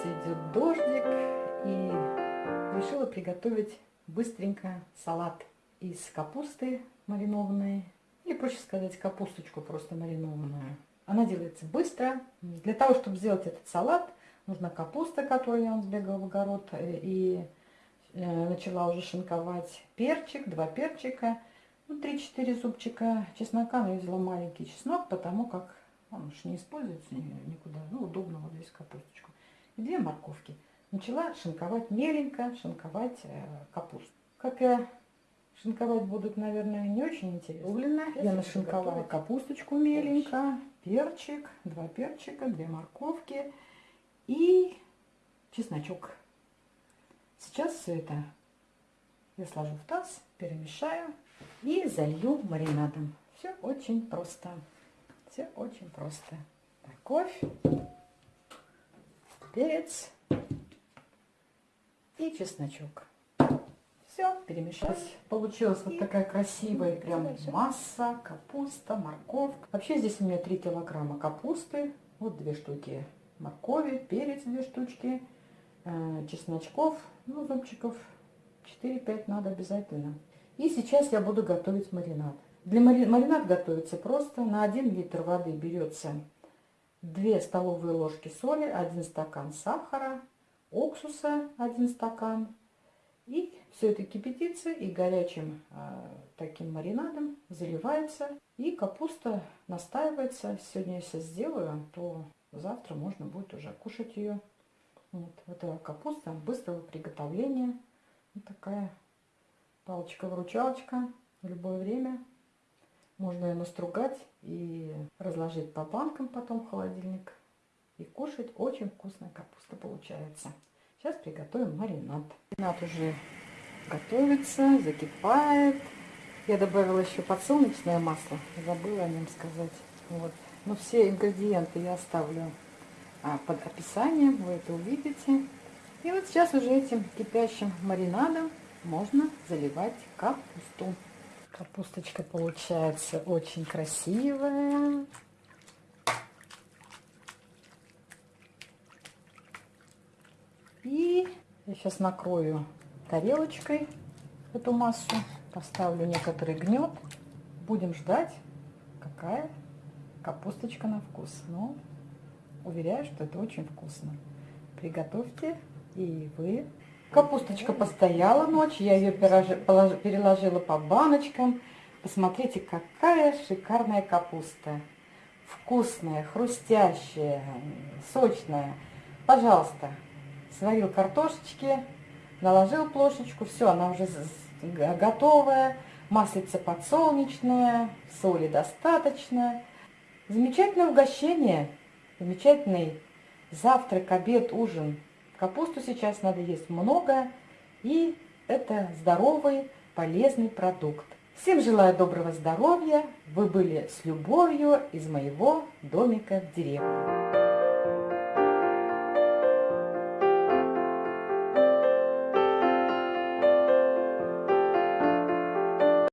улице идет дождик, и решила приготовить быстренько салат из капусты маринованной, или проще сказать, капусточку просто маринованную. Она делается быстро. Для того, чтобы сделать этот салат, нужна капуста, которую я сбегала в огород э, и э, начала уже шинковать, перчик, два перчика, ну, 3-4 зубчика чеснока, но я взяла маленький чеснок, потому как он уж не используется никуда, ну, удобно две морковки начала шинковать меленько, шинковать э, капусту. Как я шинковать будут, наверное, не очень интересно. Угленно я нашинковала капусточку меленько, перчик, два перчика, две морковки и чесночок. Сейчас все это я сложу в таз, перемешаю и залью маринадом. Все очень просто. Все очень просто. Морковь, перец и чесночок. Все, перемешать. Получилась вот такая красивая прям масса, капуста, морковка. Вообще здесь у меня 3 килограмма капусты, вот две штуки моркови, перец две штучки, э, чесночков, ну, зубчиков 4-5 надо обязательно. И сейчас я буду готовить маринад. Для мари... маринад готовится просто. На 1 литр воды берется 2 столовые ложки соли, 1 стакан сахара, уксуса 1 стакан. И все это кипятится и горячим э, таким маринадом заливается. И капуста настаивается. Сегодня я все сделаю, то завтра можно будет уже кушать ее. Вот, эта капуста быстрого приготовления. Вот такая палочка-выручалочка в любое время. Можно ее настругать и разложить по банкам потом в холодильник. И кушать очень вкусная капуста получается. Сейчас приготовим маринад. Маринад уже готовится, закипает. Я добавила еще подсолнечное масло. Забыла о нем сказать. Вот. Но все ингредиенты я оставлю а, под описанием. Вы это увидите. И вот сейчас уже этим кипящим маринадом можно заливать капусту. Капусточка получается очень красивая. И я сейчас накрою тарелочкой эту массу, поставлю некоторый гнет. Будем ждать, какая капусточка на вкус. Но уверяю, что это очень вкусно. Приготовьте и вы Капусточка постояла ночь, я ее переложила по баночкам. Посмотрите, какая шикарная капуста. Вкусная, хрустящая, сочная. Пожалуйста, сварил картошечки, наложил плошечку, все, она уже готовая. Маслица подсолнечная, соли достаточно. Замечательное угощение, замечательный завтрак, обед, ужин. Капусту сейчас надо есть много, и это здоровый, полезный продукт. Всем желаю доброго здоровья. Вы были с любовью из моего домика в деревне.